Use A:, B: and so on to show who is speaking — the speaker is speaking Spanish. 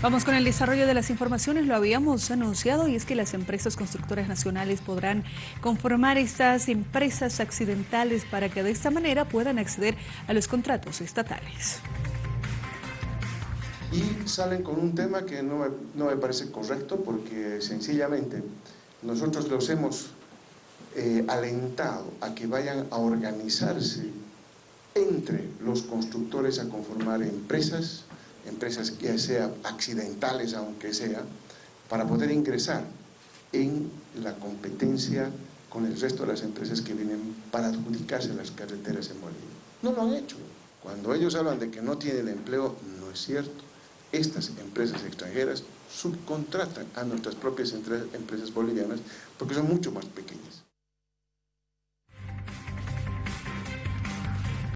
A: Vamos con el desarrollo de las informaciones, lo habíamos anunciado y es que las empresas constructoras nacionales podrán conformar estas empresas accidentales para que de esta manera puedan acceder a los contratos estatales.
B: Y salen con un tema que no me, parece correcto porque sencillamente nosotros los hemos eh, alentado a que vayan a organizarse entre los constructores a conformar empresas empresas que sea accidentales aunque sea, para poder ingresar en la competencia con el resto de las empresas que vienen para adjudicarse las carreteras en Bolivia. No lo han hecho. Cuando ellos hablan de que no tienen empleo, no es cierto. Estas empresas extranjeras subcontratan a nuestras propias empresas bolivianas porque son mucho más pequeñas.